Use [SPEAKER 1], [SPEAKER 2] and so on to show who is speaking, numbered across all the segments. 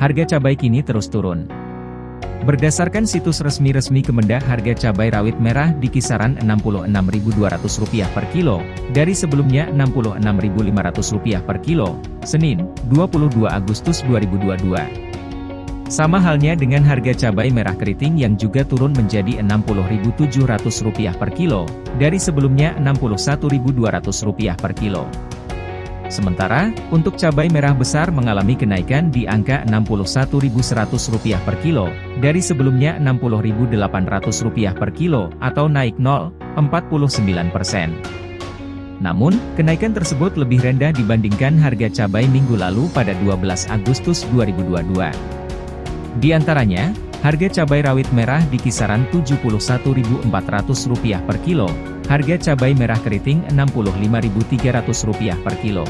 [SPEAKER 1] harga cabai kini terus turun. Berdasarkan situs resmi-resmi Kemendak harga cabai rawit merah di kisaran Rp66.200 per kilo, dari sebelumnya Rp66.500 per kilo, Senin, 22 Agustus 2022. Sama halnya dengan harga cabai merah keriting yang juga turun menjadi Rp60.700 per kilo, dari sebelumnya Rp61.200 per kilo. Sementara, untuk cabai merah besar mengalami kenaikan di angka Rp61.100 per kilo, dari sebelumnya Rp60.800 per kilo, atau naik 0,49 persen. Namun, kenaikan tersebut lebih rendah dibandingkan harga cabai minggu lalu pada 12 Agustus 2022. Di antaranya, harga cabai rawit merah di kisaran Rp71.400 per kilo, Harga cabai merah keriting Rp65.300 per kilo.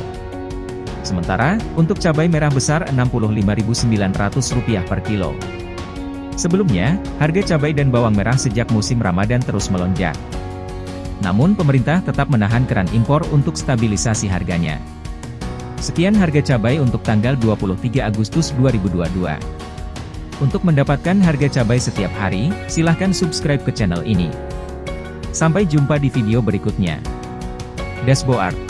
[SPEAKER 1] Sementara, untuk cabai merah besar Rp65.900 per kilo. Sebelumnya, harga cabai dan bawang merah sejak musim Ramadan terus melonjak. Namun pemerintah tetap menahan keran impor untuk stabilisasi harganya. Sekian harga cabai untuk tanggal 23 Agustus 2022. Untuk mendapatkan harga cabai setiap hari, silahkan subscribe ke channel ini. Sampai jumpa di video berikutnya. Dashboard